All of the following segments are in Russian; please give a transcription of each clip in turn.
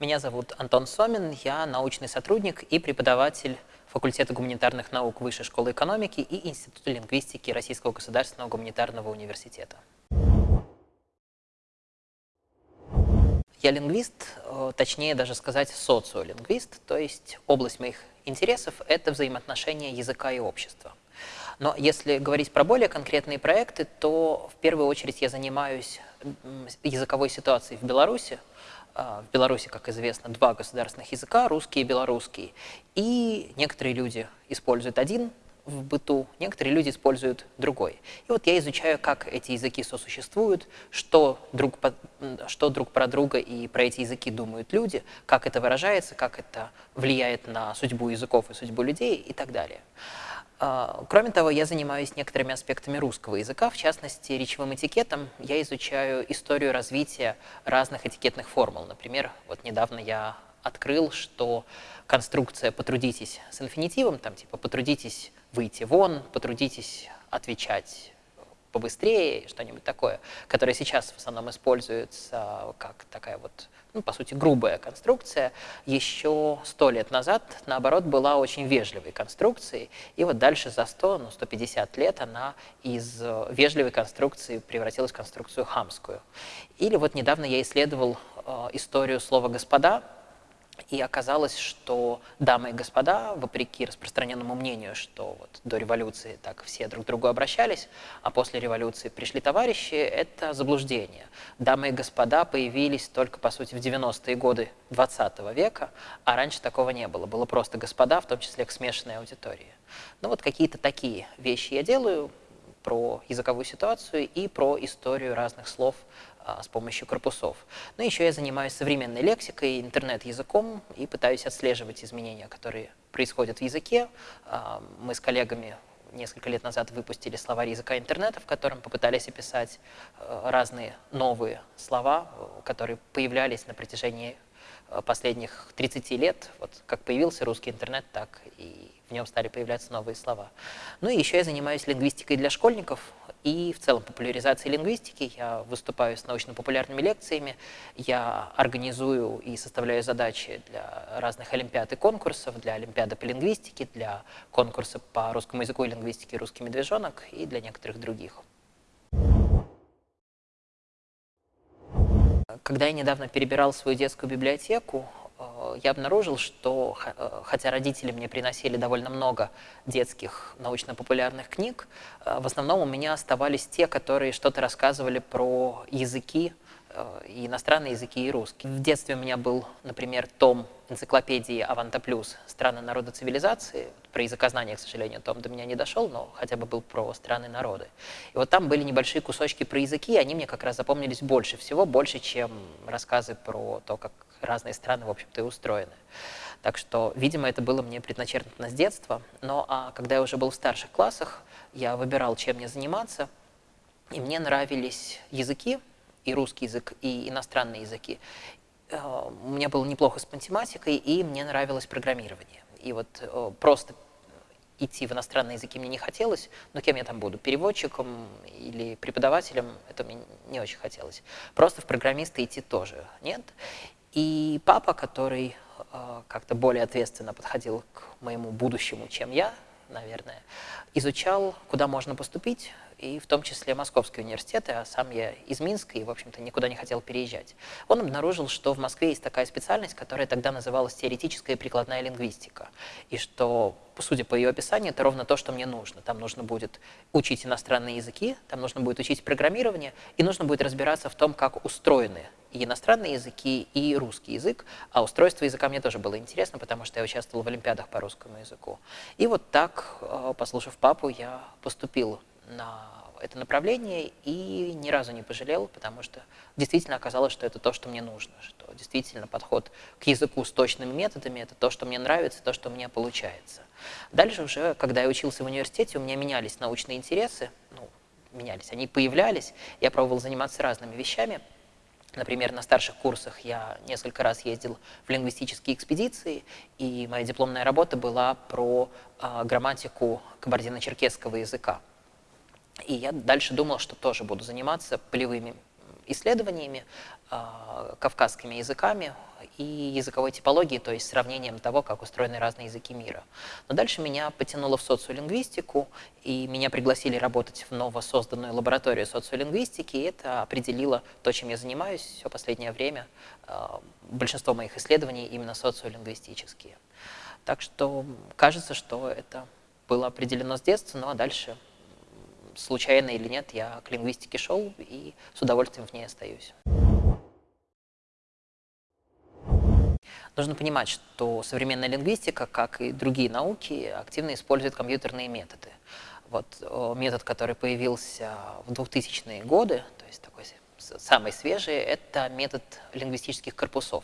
Меня зовут Антон Сомин, я научный сотрудник и преподаватель факультета гуманитарных наук Высшей школы экономики и Института лингвистики Российского государственного гуманитарного университета. Я лингвист, э, точнее даже сказать социолингвист, то есть область моих интересов – это взаимоотношения языка и общества. Но если говорить про более конкретные проекты, то в первую очередь я занимаюсь языковой ситуацией в Беларуси. А, в Беларуси, как известно, два государственных языка, русский и белорусский. И некоторые люди используют один в быту, некоторые люди используют другой. И вот я изучаю, как эти языки сосуществуют, что друг, по, что друг про друга и про эти языки думают люди, как это выражается, как это влияет на судьбу языков и судьбу людей и так далее. А, кроме того, я занимаюсь некоторыми аспектами русского языка, в частности, речевым этикетом. Я изучаю историю развития разных этикетных формул. Например, вот недавно я открыл, что конструкция «потрудитесь» с инфинитивом, там типа «потрудитесь выйти вон, потрудитесь отвечать побыстрее, что-нибудь такое, которое сейчас в основном используется как такая вот, ну, по сути, грубая конструкция, еще сто лет назад, наоборот, была очень вежливой конструкцией, и вот дальше за 100, ну, 150 лет она из вежливой конструкции превратилась в конструкцию хамскую. Или вот недавно я исследовал э, историю слова «господа», и оказалось, что дамы и господа, вопреки распространенному мнению, что вот до революции так все друг к другу обращались, а после революции пришли товарищи, это заблуждение. Дамы и господа появились только, по сути, в 90-е годы 20 века, а раньше такого не было. Было просто господа, в том числе к смешанной аудитории. Ну вот какие-то такие вещи я делаю про языковую ситуацию и про историю разных слов а, с помощью корпусов. Но еще я занимаюсь современной лексикой, интернет-языком и пытаюсь отслеживать изменения, которые происходят в языке. А, мы с коллегами несколько лет назад выпустили словарь языка интернета, в котором попытались описать а, разные новые слова, которые появлялись на протяжении последних 30 лет. Вот как появился русский интернет, так и в нем стали появляться новые слова. Ну и еще я занимаюсь лингвистикой для школьников и в целом популяризацией лингвистики. Я выступаю с научно-популярными лекциями, я организую и составляю задачи для разных олимпиад и конкурсов, для олимпиады по лингвистике, для конкурса по русскому языку и лингвистике «Русский медвежонок» и для некоторых других. Когда я недавно перебирал свою детскую библиотеку, Э, я обнаружил, что э, хотя родители мне приносили довольно много детских научно-популярных книг, э, в основном у меня оставались те, которые что-то рассказывали про языки, и иностранные языки, и русский. В детстве у меня был, например, том энциклопедии «Аванта Плюс. Страны, народы, цивилизации». Про языкознание, к сожалению, том до меня не дошел, но хотя бы был про страны, народы. И вот там были небольшие кусочки про языки, и они мне как раз запомнились больше всего, больше, чем рассказы про то, как разные страны, в общем-то, и устроены. Так что, видимо, это было мне предначертано с детства. Но а когда я уже был в старших классах, я выбирал, чем мне заниматься, и мне нравились языки, и русский язык, и иностранные языки. Э, у меня было неплохо с математикой, и мне нравилось программирование. И вот э, просто идти в иностранные языки мне не хотелось, но кем я там буду, переводчиком или преподавателем, это мне не очень хотелось. Просто в программисты идти тоже нет. И папа, который э, как-то более ответственно подходил к моему будущему, чем я, наверное, изучал, куда можно поступить, и в том числе Московский университет, а сам я из Минска и, в общем-то, никуда не хотел переезжать. Он обнаружил, что в Москве есть такая специальность, которая тогда называлась теоретическая и прикладная лингвистика, и что, судя по ее описанию, это ровно то, что мне нужно. Там нужно будет учить иностранные языки, там нужно будет учить программирование, и нужно будет разбираться в том, как устроены иностранные языки, и русский язык. А устройство языка мне тоже было интересно, потому что я участвовал в олимпиадах по русскому языку. И вот так, э, послушав папу, я поступил на это направление и ни разу не пожалел, потому что действительно оказалось, что это то, что мне нужно, что действительно подход к языку с точными методами – это то, что мне нравится, то, что меня получается. Дальше уже, когда я учился в университете, у меня менялись научные интересы, ну, менялись, они появлялись, я пробовал заниматься разными вещами – Например, на старших курсах я несколько раз ездил в лингвистические экспедиции, и моя дипломная работа была про э, грамматику кабардино-черкесского языка. И я дальше думал, что тоже буду заниматься полевыми исследованиями, кавказскими языками и языковой типологией, то есть сравнением того, как устроены разные языки мира. Но дальше меня потянуло в социолингвистику, и меня пригласили работать в новосозданную лабораторию социолингвистики, и это определило то, чем я занимаюсь все последнее время. А, большинство моих исследований именно социолингвистические. Так что кажется, что это было определено с детства, ну а дальше случайно или нет, я к лингвистике шел и с удовольствием в ней остаюсь. Нужно понимать, что современная лингвистика, как и другие науки, активно использует компьютерные методы. Вот метод, который появился в 2000-е годы, то есть такой самый свежий, это метод лингвистических корпусов,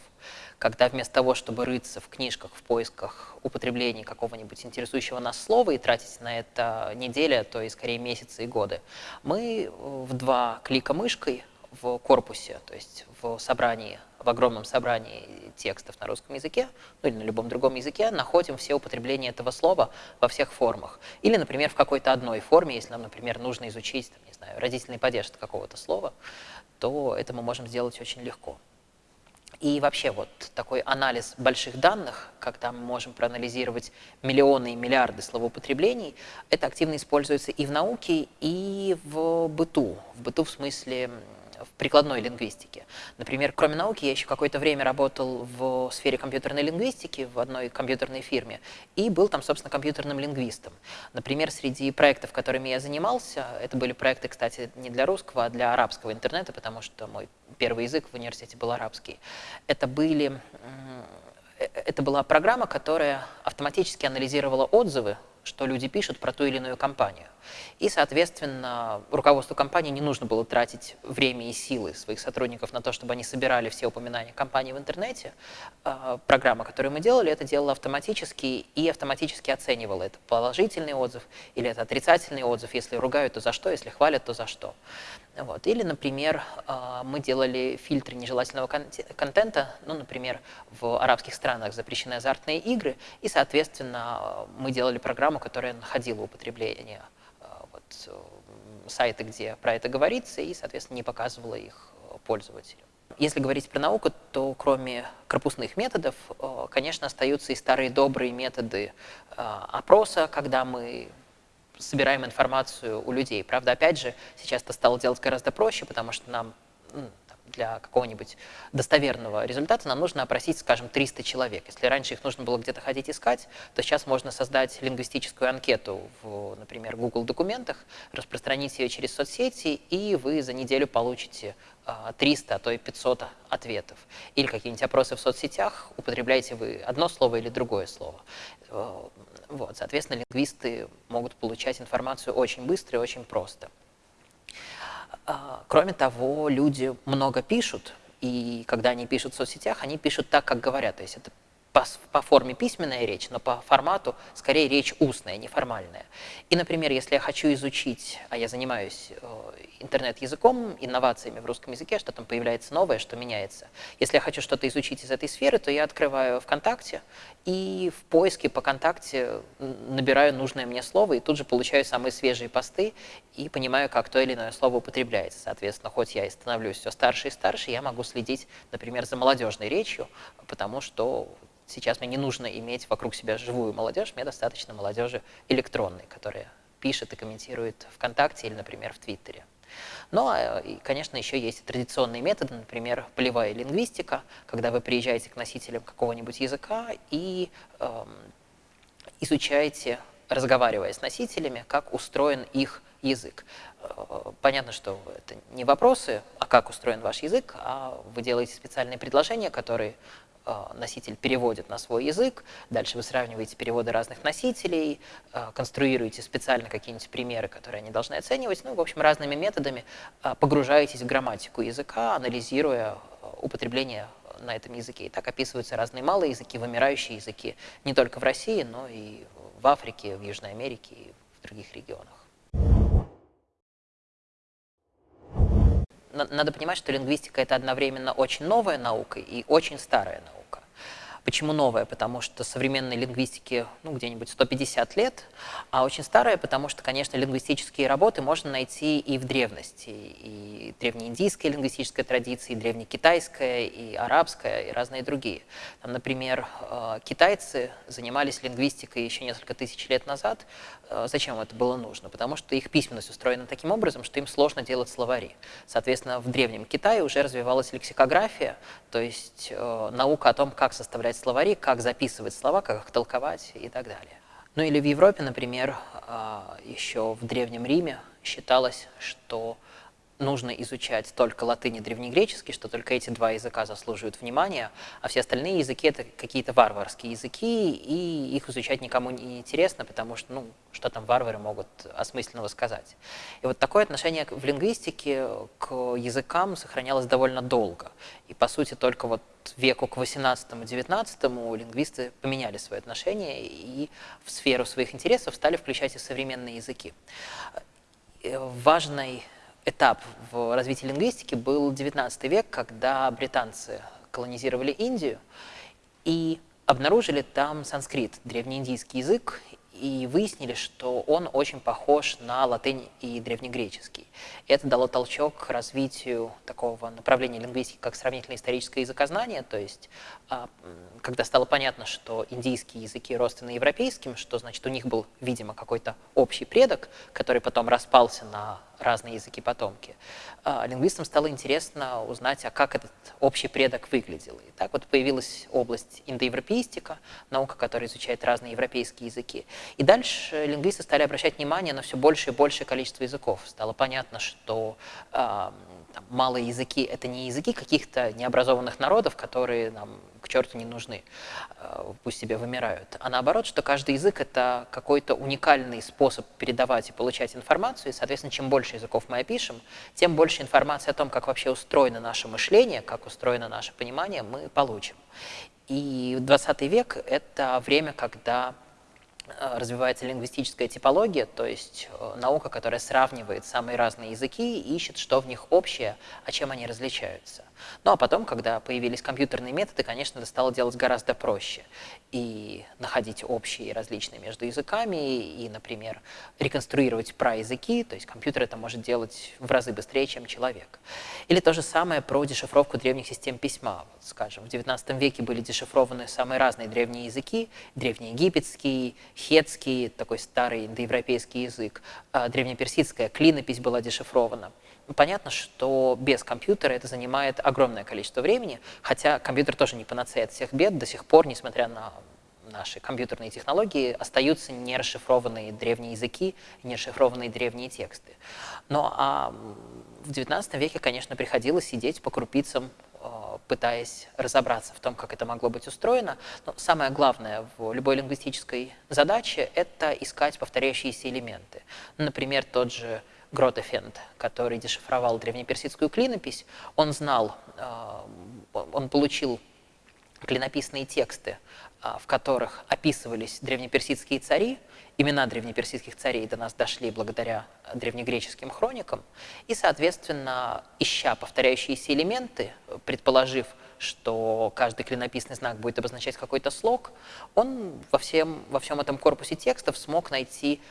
когда вместо того, чтобы рыться в книжках в поисках употребления какого-нибудь интересующего нас слова и тратить на это недели, то и скорее месяцы и годы, мы в два клика мышкой в корпусе, то есть в собрании, в огромном собрании текстов на русском языке, ну или на любом другом языке, находим все употребления этого слова во всех формах. Или, например, в какой-то одной форме, если нам, например, нужно изучить, там, не знаю, родительный падеж какого-то слова, то это мы можем сделать очень легко. И вообще вот такой анализ больших данных, когда мы можем проанализировать миллионы и миллиарды словоупотреблений, это активно используется и в науке, и в быту. В быту в смысле в прикладной лингвистике. Например, кроме науки, я еще какое-то время работал в сфере компьютерной лингвистики в одной компьютерной фирме и был там, собственно, компьютерным лингвистом. Например, среди проектов, которыми я занимался, это были проекты, кстати, не для русского, а для арабского интернета, потому что мой первый язык в университете был арабский. Это были э, это была программа, которая автоматически анализировала отзывы что люди пишут про ту или иную компанию. И, соответственно, руководству компании не нужно было тратить время и силы своих сотрудников на то, чтобы они собирали все упоминания компании в интернете. А, программа, которую мы делали, это делала автоматически и автоматически оценивала, это положительный отзыв или это отрицательный отзыв. Если ругают, то за что, если хвалят, то за что. Вот. Или, например, а, мы делали фильтры нежелательного контента, ну, например, в арабских странах запрещены азартные игры, и, соответственно, мы делали программу, которая находила употребление а, вот, сайты, где про это говорится, и, соответственно, не показывала их пользователю. Если говорить про науку, то кроме корпусных методов, а, конечно, остаются и старые добрые методы опроса, когда мы собираем информацию у людей. Правда, опять же, сейчас это стало делать гораздо проще, потому что нам для какого-нибудь достоверного результата нам нужно опросить, скажем, 300 человек. Если раньше их нужно было где-то ходить искать, то сейчас можно создать лингвистическую анкету в, например, Google документах, распространить ее через соцсети, и вы за неделю получите 300, а, а то и 500 ответов. Или какие-нибудь опросы в соцсетях, употребляете вы одно слово или другое слово. Э, вот, соответственно, лингвисты могут получать информацию очень быстро и очень просто. А, кроме того, люди много пишут, и когда они пишут в соцсетях, они пишут так, как говорят. То есть это по, по форме письменная речь, но по формату скорее речь устная, неформальная. И, например, если я хочу изучить, а я занимаюсь э, интернет-языком, инновациями в русском языке, что там появляется новое, что меняется. Если я хочу что-то изучить из этой сферы, то я открываю ВКонтакте и в поиске по ВКонтакте набираю нужное мне слово и тут же получаю самые свежие посты и понимаю, как то или иное слово употребляется. Соответственно, хоть я и становлюсь все старше и старше, я могу следить, например, за молодежной речью, потому что Сейчас мне не нужно иметь вокруг себя живую молодежь, мне достаточно молодежи электронной, которая пишет и комментирует ВКонтакте или, например, в Твиттере. Ну, а, и, конечно, еще есть традиционные методы, например, полевая лингвистика, когда вы приезжаете к носителям какого-нибудь языка и эм, изучаете, разговаривая с носителями, как устроен их язык. Э, понятно, что это не вопросы, а как устроен ваш язык, а вы делаете специальные предложения, которые носитель переводит на свой язык, дальше вы сравниваете переводы разных носителей, э, конструируете специально какие-нибудь примеры, которые они должны оценивать, ну, в общем, разными методами э, погружаетесь в грамматику языка, анализируя употребление на этом языке. И так описываются разные малые языки, вымирающие языки, не только в России, но и в Африке, в Южной Америке и в других регионах. надо понимать, что лингвистика – это одновременно очень новая наука и очень старая наука. Почему новая? Потому что современной лингвистике ну, где-нибудь 150 лет, а очень старая, потому что, конечно, лингвистические работы можно найти и в древности, и древнеиндийская лингвистическая традиция, и древнекитайская, и арабская, и разные другие. Там, например, э, китайцы занимались лингвистикой еще несколько тысяч лет назад. Э, зачем это было нужно? Потому что их письменность устроена таким образом, что им сложно делать словари. Соответственно, в Древнем Китае уже развивалась лексикография, то есть э, наука о том, как составлять словари, как записывать слова, как их толковать и так далее. Ну или в Европе, например, э, еще в Древнем Риме считалось, что нужно изучать только латынь и древнегреческий, что только эти два языка заслуживают внимания, а все остальные языки — это какие-то варварские языки, и их изучать никому не интересно, потому что, ну, что там варвары могут осмысленного сказать. И вот такое отношение в лингвистике к языкам сохранялось довольно долго. И, по сути, только вот веку к 18-19 лингвисты поменяли свои отношения и в сферу своих интересов стали включать и современные языки. Э, важной этап в развитии лингвистики был XIX век, когда британцы колонизировали Индию и обнаружили там санскрит, древнеиндийский язык, и выяснили, что он очень похож на латынь и древнегреческий. Это дало толчок к развитию такого направления лингвистики, как сравнительное историческое языкознание, то есть когда стало понятно, что индийские языки родственны европейским, что значит у них был, видимо, какой-то общий предок, который потом распался на разные языки-потомки, а, лингвистам стало интересно узнать, а как этот общий предок выглядел. И так вот появилась область индоевропеистика, наука, которая изучает разные европейские языки. И дальше лингвисты стали обращать внимание на все большее и большее количество языков. Стало понятно, что там, малые языки — это не языки каких-то необразованных народов, которые нам к черту не нужны, э, пусть себе вымирают. А наоборот, что каждый язык — это какой-то уникальный способ передавать и получать информацию, и, соответственно, чем больше языков мы опишем, тем больше информации о том, как вообще устроено наше мышление, как устроено наше понимание, мы получим. И 20 век — это время, когда развивается лингвистическая типология, то есть э, наука, которая сравнивает самые разные языки и ищет, что в них общее, а чем они различаются. Ну а потом, когда появились компьютерные методы, конечно, это стало делать гораздо проще. И находить общие и различные между языками, и, например, реконструировать праязыки, то есть компьютер это может делать в разы быстрее, чем человек. Или то же самое про дешифровку древних систем письма. Вот, скажем, в XIX веке были дешифрованы самые разные древние языки, древнеегипетский, хетский, такой старый индоевропейский язык, а древнеперсидская клинопись была дешифрована. Понятно, что без компьютера это занимает огромное количество времени, хотя компьютер тоже не панацея от всех бед, до сих пор, несмотря на наши компьютерные технологии, остаются нерасшифрованные древние языки, нерасшифрованные древние тексты. Но а в XIX веке, конечно, приходилось сидеть по крупицам пытаясь разобраться в том, как это могло быть устроено. Но самое главное в любой лингвистической задаче – это искать повторяющиеся элементы. Например, тот же Гротефенд, который дешифровал древнеперсидскую клинопись, он знал, э, он получил клинописные тексты, э, в которых описывались древнеперсидские цари, имена древнеперсидских царей до нас дошли благодаря древнегреческим хроникам, и, соответственно, ища повторяющиеся элементы, предположив, что каждый клинописный знак будет обозначать какой-то слог, он во всем, во всем этом корпусе текстов смог найти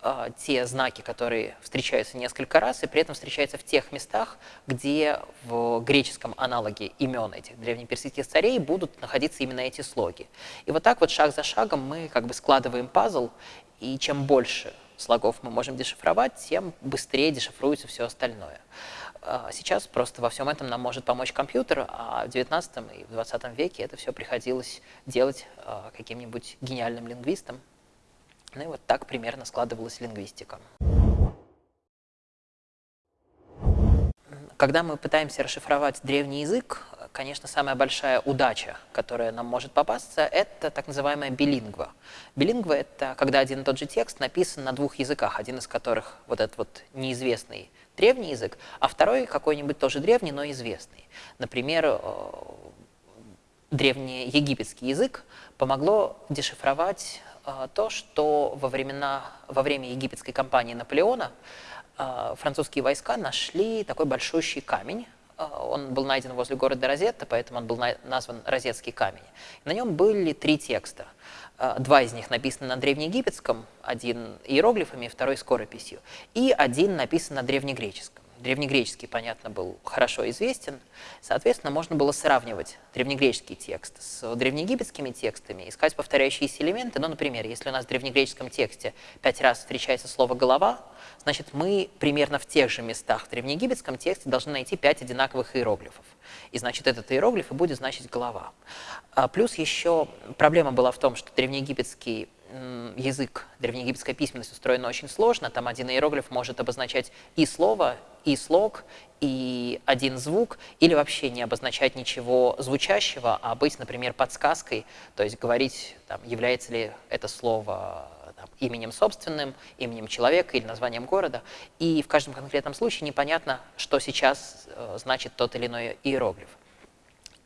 э, те знаки, которые встречаются несколько раз, и при этом встречаются в тех местах, где в греческом аналоге имен этих древнеперсидских царей будут находиться именно эти слоги. И вот так вот шаг за шагом мы как бы складываем пазл, и чем больше слогов мы можем дешифровать, тем быстрее дешифруется все остальное. А сейчас просто во всем этом нам может помочь компьютер, а в 19 и в 20 веке это все приходилось делать а, каким-нибудь гениальным лингвистом. Ну и вот так примерно складывалась лингвистика. Когда мы пытаемся расшифровать древний язык, конечно, самая большая удача, которая нам может попасться, это так называемая билингва. Билингва — это когда один и тот же текст написан на двух языках, один из которых вот этот вот неизвестный древний язык, а второй какой-нибудь тоже древний, но известный. Например, э, древнеегипетский язык помогло дешифровать э, то, что во, времена, во время египетской кампании Наполеона э, французские войска нашли такой большущий камень, он был найден возле города Розетта, поэтому он был назван Розетский камень. На нем были три текста. Два из них написаны на древнеегипетском, один иероглифами, второй скорописью, и один написан на древнегреческом древнегреческий, понятно, был хорошо известен, соответственно, можно было сравнивать древнегреческий текст с древнеегипетскими текстами, искать повторяющиеся элементы. Ну, например, если у нас в древнегреческом тексте пять раз встречается слово «голова», значит, мы примерно в тех же местах в древнеегипетском тексте должны найти пять одинаковых иероглифов. И, значит, этот иероглиф и будет значить «голова». А плюс еще проблема была в том, что древнеегипетский язык, древнеегипетская письменность устроена очень сложно. Там один иероглиф может обозначать и слово, и слог, и один звук, или вообще не обозначать ничего звучащего, а быть, например, подсказкой, то есть говорить, там, является ли это слово там, именем собственным, именем человека или названием города. И в каждом конкретном случае непонятно, что сейчас э, значит тот или иной иероглиф.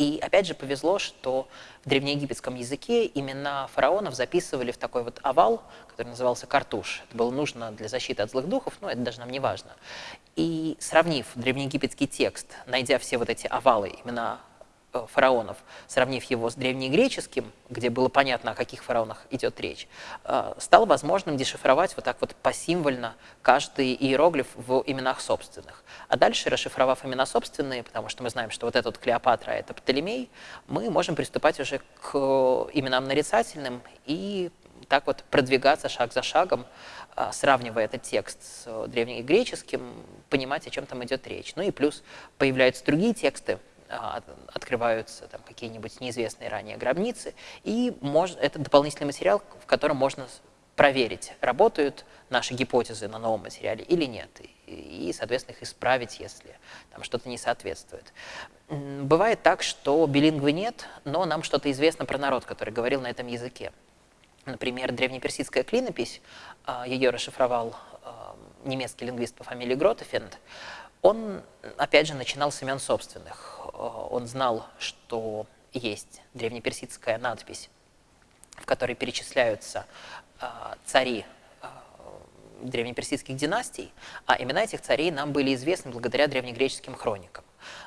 И опять же повезло, что в древнеегипетском языке имена фараонов записывали в такой вот овал, который назывался картуш. Это было нужно для защиты от злых духов, но это даже нам не важно. И сравнив древнеегипетский текст, найдя все вот эти овалы, имена фараонов, сравнив его с древнегреческим, где было понятно, о каких фараонах идет речь, э, стало возможным дешифровать вот так вот посимвольно каждый иероглиф в именах собственных. А дальше, расшифровав имена собственные, потому что мы знаем, что вот этот Клеопатра – это Птолемей, мы можем приступать уже к именам нарицательным и так вот продвигаться шаг за шагом, э, сравнивая этот текст с древнегреческим, понимать, о чем там идет речь. Ну и плюс появляются другие тексты, открываются там какие-нибудь неизвестные ранее гробницы, и мож, это дополнительный материал, в котором можно проверить, работают наши гипотезы на новом материале или нет, и, и соответственно, их исправить, если там что-то не соответствует. Бывает так, что билингвы нет, но нам что-то известно про народ, который говорил на этом языке. Например, древнеперсидская клинопись, а, ее расшифровал а, немецкий лингвист по фамилии Гротефенд, он, опять же, начинал с имен собственных. Э, он знал, что есть древнеперсидская надпись, в которой перечисляются э, цари э, древнеперсидских династий, а имена этих царей нам были известны благодаря древнегреческим хроникам.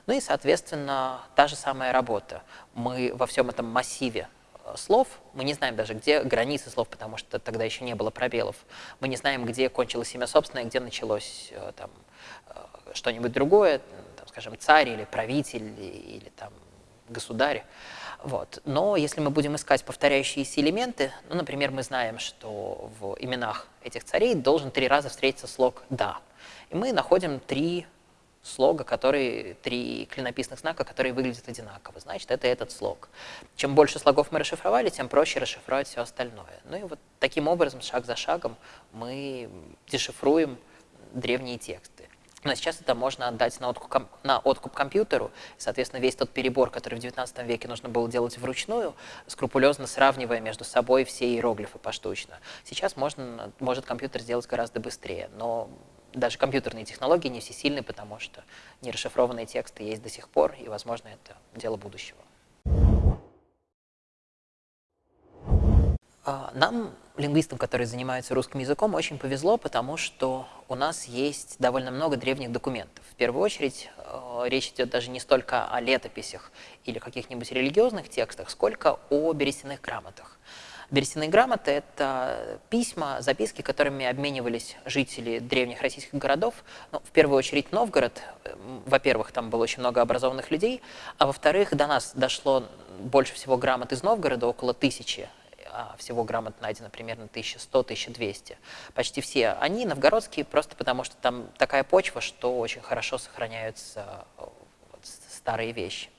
Ну и, соответственно, та же самая работа. Мы во всем этом массиве слов, мы не знаем даже, где границы слов, потому что тогда еще не было пробелов. Мы не знаем, где кончилось имя собственное, где началось там, что-нибудь другое, там, скажем, царь или правитель или там, государь. Вот. Но если мы будем искать повторяющиеся элементы, ну, например, мы знаем, что в именах этих царей должен три раза встретиться слог «да». И мы находим три слога, которые, три клинописных знака, которые выглядят одинаково. Значит, это этот слог. Чем больше слогов мы расшифровали, тем проще расшифровать все остальное. Ну и вот таким образом, шаг за шагом, мы дешифруем древние тексты. Но сейчас это можно отдать на откуп, на откуп компьютеру. Соответственно, весь тот перебор, который в XIX веке нужно было делать вручную, скрупулезно сравнивая между собой все иероглифы поштучно. Сейчас можно, может компьютер сделать гораздо быстрее, но даже компьютерные технологии не всесильны, потому что нерасшифрованные тексты есть до сих пор, и, возможно, это дело будущего. Нам, лингвистам, которые занимаются русским языком, очень повезло, потому что у нас есть довольно много древних документов. В первую очередь э, речь идет даже не столько о летописях или каких-нибудь религиозных текстах, сколько о берестяных грамотах. Берестяные грамоты – это письма, записки, которыми обменивались жители древних российских городов. Ну, в первую очередь Новгород. Во-первых, там было очень много образованных людей, а во-вторых, до нас дошло больше всего грамот из Новгорода, около тысячи а всего грамот найдено примерно 1100-1200. Почти все они новгородские, просто потому что там такая почва, что очень хорошо сохраняются вот, старые вещи.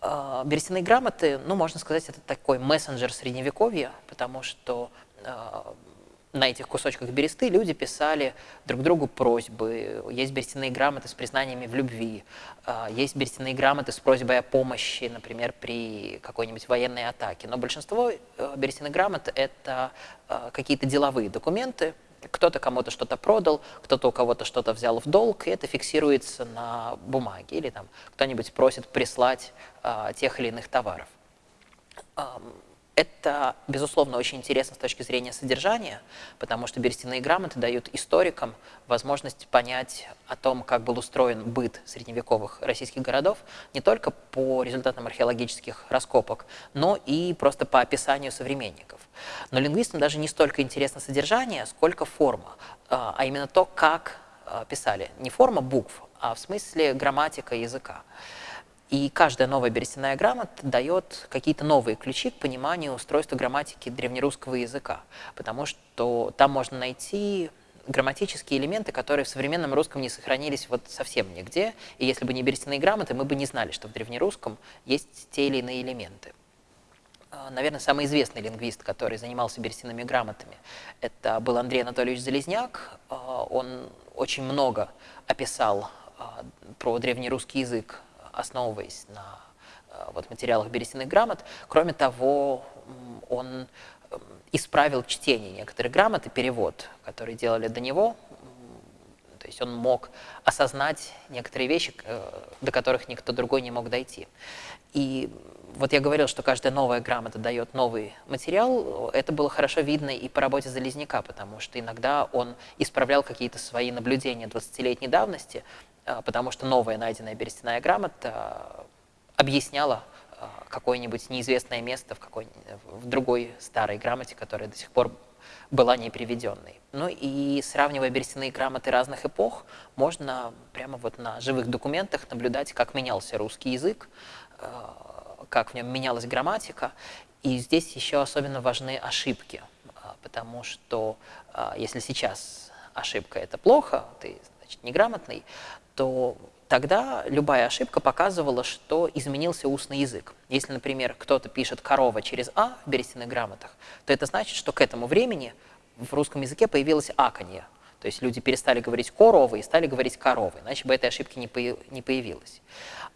А, берестяные грамоты, ну, можно сказать, это такой мессенджер средневековья, потому что а, на этих кусочках бересты люди писали друг другу просьбы. Есть берестяные грамоты с признаниями в любви, а, есть берестяные грамоты с просьбой о помощи, например, при какой-нибудь военной атаке. Но большинство э, берестяных грамот – это а, какие-то деловые документы, кто-то кому-то что-то продал, кто-то у кого-то что-то взял в долг, и это фиксируется на бумаге, или там кто-нибудь просит прислать а, тех или иных товаров Это, безусловно, очень интересно с точки зрения содержания, потому что берестяные грамоты дают историкам возможность понять о том, как был устроен быт средневековых российских городов, не только по результатам археологических раскопок, но и просто по описанию современников. Но лингвистам даже не столько интересно содержание, сколько форма, а, а именно то, как а, писали. Не форма букв, а в смысле грамматика языка. И каждая новая берестяная грамота дает какие-то новые ключи к пониманию устройства грамматики древнерусского языка, потому что там можно найти грамматические элементы, которые в современном русском не сохранились вот совсем нигде. И если бы не берестяные грамоты, мы бы не знали, что в древнерусском есть те или иные элементы. А, наверное, самый известный лингвист, который занимался берестяными грамотами, это был Андрей Анатольевич Залезняк. А, он очень много описал а, про древнерусский язык основываясь на э, вот, материалах берестяных грамот. Кроме того, он исправил чтение некоторых грамот и перевод, которые делали до него. То есть он мог осознать некоторые вещи, э, до которых никто другой не мог дойти. И вот я говорил, что каждая новая грамота дает новый материал. Это было хорошо видно и по работе Залезняка, потому что иногда он исправлял какие-то свои наблюдения 20-летней давности, потому что новая найденная берестяная грамота объясняла а, какое-нибудь неизвестное место в, какой, в другой старой грамоте, которая до сих пор была не приведенной. Ну и сравнивая берестяные грамоты разных эпох, можно прямо вот на живых документах наблюдать, как менялся русский язык, а, как в нем менялась грамматика. И здесь еще особенно важны ошибки, потому что если сейчас ошибка – это плохо, ты значит, неграмотный, то тогда любая ошибка показывала, что изменился устный язык. Если, например, кто-то пишет «корова» через «а» в берестяных грамотах, то это значит, что к этому времени в русском языке появилось «аканье». То есть люди перестали говорить «коровы» и стали говорить «коровы», иначе бы этой ошибки не, не появилось.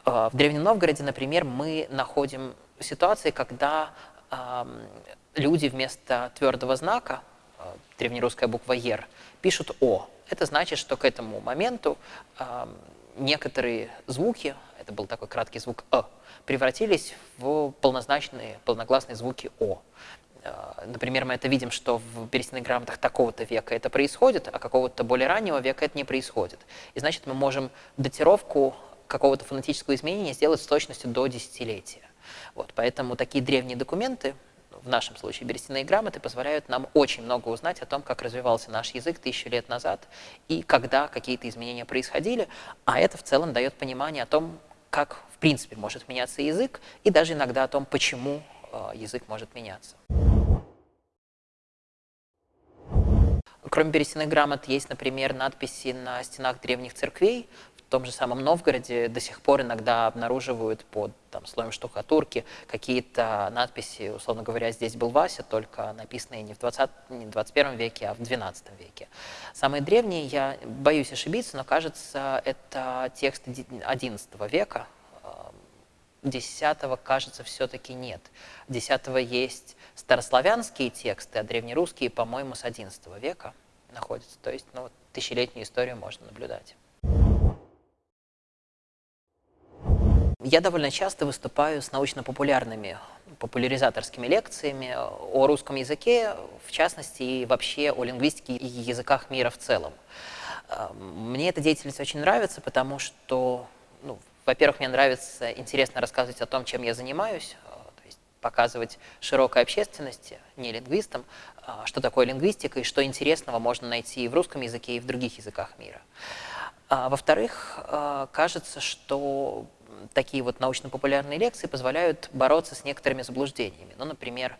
А, в Древнем Новгороде, например, мы находим ситуации, когда люди вместо твердого знака, а, древнерусская буква «ер», пишут «о», это значит, что к этому моменту э, некоторые звуки, это был такой краткий звук «э», превратились в полнозначные, полногласные звуки «о». Э, например, мы это видим, что в берестяных грамотах такого-то века это происходит, а какого-то более раннего века это не происходит. И значит, мы можем датировку какого-то фонетического изменения сделать с точностью до десятилетия. Вот, поэтому такие древние документы в нашем случае берестяные грамоты, позволяют нам очень много узнать о том, как развивался наш язык тысячу лет назад и когда какие-то изменения происходили, а это в целом дает понимание о том, как в принципе может меняться язык и даже иногда о том, почему э, язык может меняться. Кроме берестяных грамот есть, например, надписи на стенах древних церквей, в том же самом Новгороде до сих пор иногда обнаруживают под там, слоем штукатурки какие-то надписи, условно говоря, здесь был Вася, только написанные не в, 20, не в 21 веке, а в 12 веке. Самые древние, я боюсь ошибиться, но кажется, это тексты 11 века, 10 кажется, все-таки нет. 10 есть старославянские тексты, а древнерусские, по-моему, с 11 века находятся. То есть ну, тысячелетнюю историю можно наблюдать. Я довольно часто выступаю с научно-популярными, популяризаторскими лекциями о русском языке, в частности, и вообще о лингвистике и языках мира в целом. Э, мне эта деятельность очень нравится, потому что, ну, во-первых, мне нравится интересно рассказывать о том, чем я занимаюсь, э, то есть показывать широкой общественности, не лингвистам, э, что такое лингвистика и что интересного можно найти и в русском языке, и в других языках мира. А, во-вторых, кажется, что такие вот научно-популярные лекции позволяют бороться с некоторыми заблуждениями. Ну, например,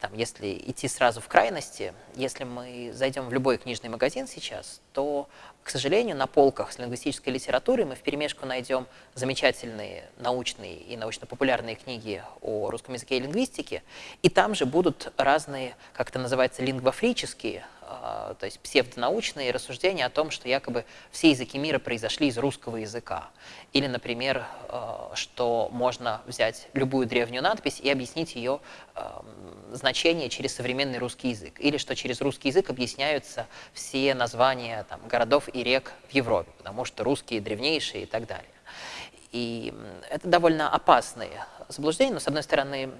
там, если идти сразу в крайности, если мы зайдем в любой книжный магазин сейчас, то, к сожалению, на полках с лингвистической литературой мы перемешку найдем замечательные научные и научно-популярные книги о русском языке и лингвистике, и там же будут разные, как это называется, лингвофрические то есть псевдонаучные рассуждения о том, что якобы все языки мира произошли из русского языка. Или, например, а, что можно взять любую древнюю надпись и объяснить ее а, значение через современный русский язык. Или что через русский язык объясняются все названия там, городов и рек в Европе, потому что русские древнейшие и так далее. И это довольно опасные заблуждения, но, с одной стороны,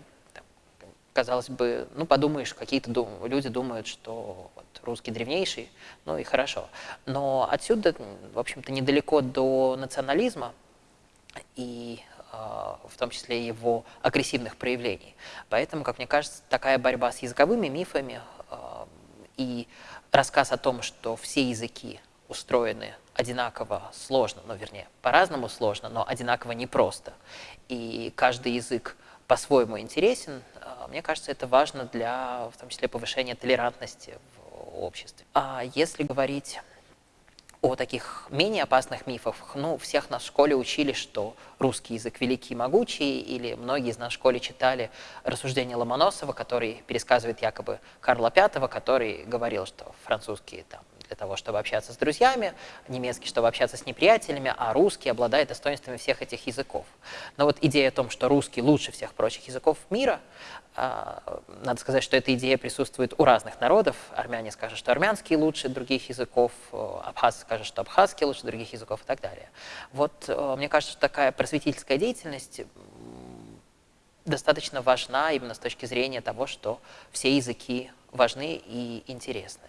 казалось бы, ну, подумаешь, какие-то дум люди думают, что вот, русский древнейший, ну и хорошо. Но отсюда, в общем-то, недалеко до национализма и а, в том числе его агрессивных проявлений. Поэтому, как мне кажется, такая борьба с языковыми мифами а, и рассказ о том, что все языки устроены одинаково сложно, ну, вернее, по-разному сложно, но одинаково непросто. И каждый язык по-своему интересен, а, мне кажется, это важно для, в том числе, повышения толерантности в обществе. А если говорить о таких менее опасных мифах, ну, всех нас в школе учили, что русский язык великий и могучий, или многие из нас в школе читали рассуждения Ломоносова, который пересказывает якобы Карла V, который говорил, что французский там для того, чтобы общаться с друзьями, немецкий, чтобы общаться с неприятелями, а русский обладает достоинствами всех этих языков. Но вот идея о том, что русский лучше всех прочих языков мира, а, надо сказать, что эта идея присутствует у разных народов. Армяне скажут, что армянский лучше других языков, абхазы скажут, что абхазский лучше других языков и так далее. Вот э, мне кажется, что такая просветительская деятельность достаточно важна именно с точки зрения того, что все языки важны и интересны.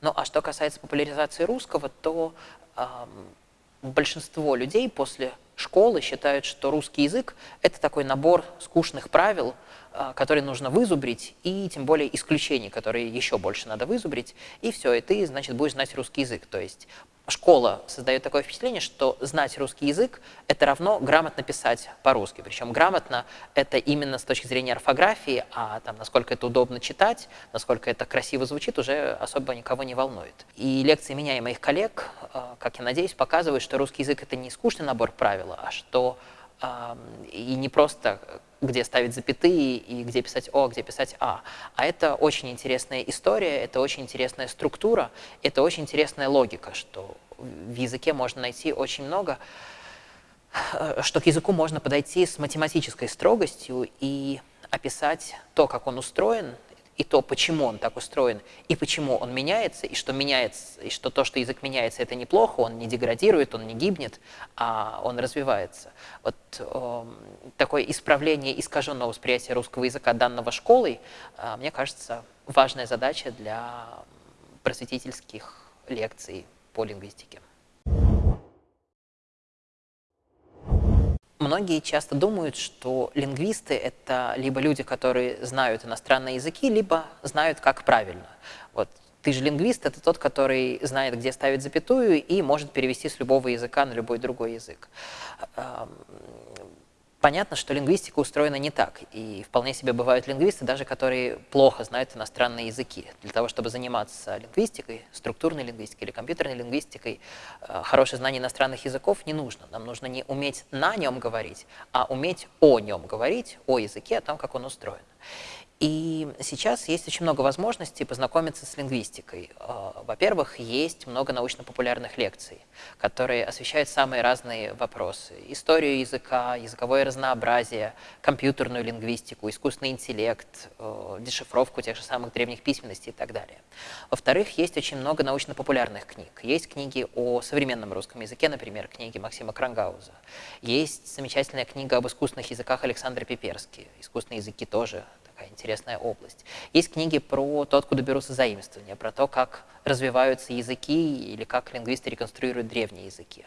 Ну а что касается популяризации русского, то э, большинство людей после школы считают, что русский язык – это такой набор скучных правил, э, которые нужно вызубрить, и тем более исключений, которые еще больше надо вызубрить, и все, и ты, значит, будешь знать русский язык. То есть школа создает такое впечатление, что знать русский язык – это равно грамотно писать по-русски. Причем грамотно – это именно с точки зрения орфографии, а там, насколько это удобно читать, насколько это красиво звучит, уже особо никого не волнует. И лекции меня и моих коллег, э, как я надеюсь, показывают, что русский язык – это не скучный набор правил, а что и не просто где ставить запятые и где писать О, где писать А. А это очень интересная история, это очень интересная структура, это очень интересная логика, что в языке можно найти очень много, э, что к языку можно подойти с математической строгостью и описать то, как он устроен, и то, почему он так устроен, и почему он меняется, и что меняется, и что то, что язык меняется, это неплохо, он не деградирует, он не гибнет, а он развивается. Вот э, такое исправление искаженного восприятия русского языка данного школой, э, мне кажется, важная задача для просветительских лекций по лингвистике. Многие часто думают, что лингвисты — это либо люди, которые знают иностранные языки, либо знают, как правильно. Вот ты же лингвист — это тот, который знает, где ставить запятую и может перевести с любого языка на любой другой язык. Понятно, что лингвистика устроена не так, и вполне себе бывают лингвисты, даже которые плохо знают иностранные языки. Для того, чтобы заниматься лингвистикой, структурной лингвистикой или компьютерной лингвистикой, э, хорошее знание иностранных языков не нужно. Нам нужно не уметь на нем говорить, а уметь о нем говорить, о языке, о том, как он устроен. И сейчас есть очень много возможностей познакомиться с лингвистикой. Э, во-первых, есть много научно-популярных лекций, которые освещают самые разные вопросы. Историю языка, языковое разнообразие, компьютерную лингвистику, искусственный интеллект, э, дешифровку тех же самых древних письменностей и так далее. Во-вторых, есть очень много научно-популярных книг. Есть книги о современном русском языке, например, книги Максима Крангауза. Есть замечательная книга об искусственных языках Александра Пиперски. Искусственные языки тоже такая интересная область. Есть книги про то, откуда берутся заимствования, про то, как развиваются языки или как лингвисты реконструируют древние языки.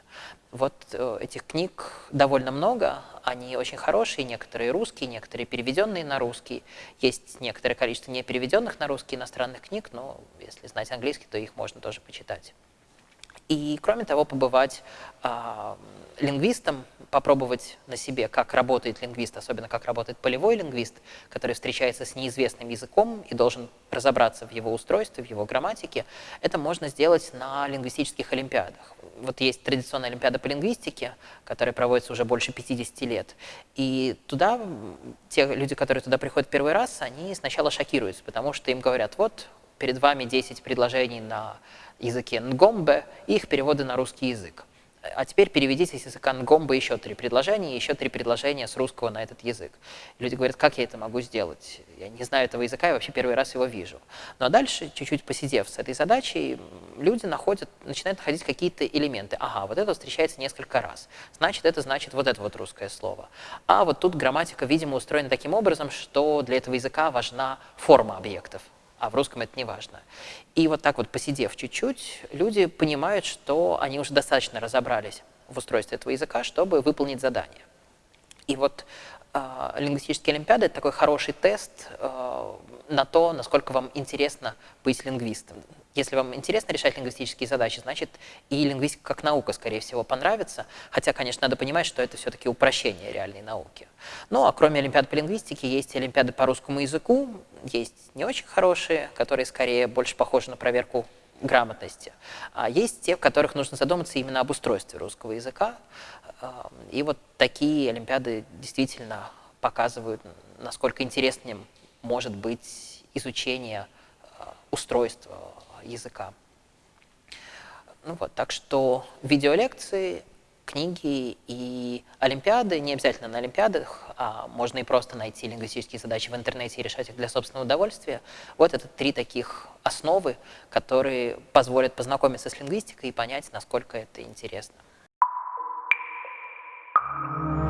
Вот э, этих книг довольно много, они очень хорошие, некоторые русские, некоторые переведенные на русский. Есть некоторое количество не переведенных на русский иностранных книг, но если знать английский, то их можно тоже почитать. И, кроме того, побывать э, лингвистом, попробовать на себе, как работает лингвист, особенно как работает полевой лингвист, который встречается с неизвестным языком и должен разобраться в его устройстве, в его грамматике, это можно сделать на лингвистических олимпиадах. Вот есть традиционная олимпиада по лингвистике, которая проводится уже больше 50 лет. И туда, те люди, которые туда приходят первый раз, они сначала шокируются, потому что им говорят, вот перед вами 10 предложений на языке нгомбе и их переводы на русский язык. а теперь переведите с языка нгомба еще три предложения, еще три предложения с русского на этот язык. Люди говорят, как я это могу сделать? Я не знаю этого языка, я вообще первый раз его вижу. Но дальше, чуть-чуть посидев с этой задачей, люди находят, начинают находить какие-то элементы. Ага, вот это встречается несколько раз. Значит, это значит вот это вот русское слово. А вот тут грамматика, видимо, устроена таким образом, что для этого языка важна форма объектов а в русском это не важно. И вот так вот посидев чуть-чуть, люди понимают, что они уже достаточно разобрались в устройстве этого языка, чтобы выполнить задание. И вот лингвистические олимпиады – это такой хороший тест э, на то, насколько вам интересно быть лингвистом. Если вам интересно решать лингвистические задачи, значит и лингвистика как наука, скорее всего, понравится. Хотя, конечно, надо понимать, что это все-таки упрощение реальной науки. Ну, а кроме олимпиад по лингвистике, есть олимпиады по русскому языку, есть не очень хорошие, которые скорее больше похожи на проверку грамотности. А есть те, в которых нужно задуматься именно об устройстве русского языка. И вот такие олимпиады действительно показывают, насколько интересным может быть изучение устройства языка. Ну вот, так что видеолекции, книги и олимпиады, не обязательно на олимпиадах, а можно и просто найти лингвистические задачи в интернете и решать их для собственного удовольствия. Вот это три таких основы, которые позволят познакомиться с лингвистикой и понять, насколько это интересно. you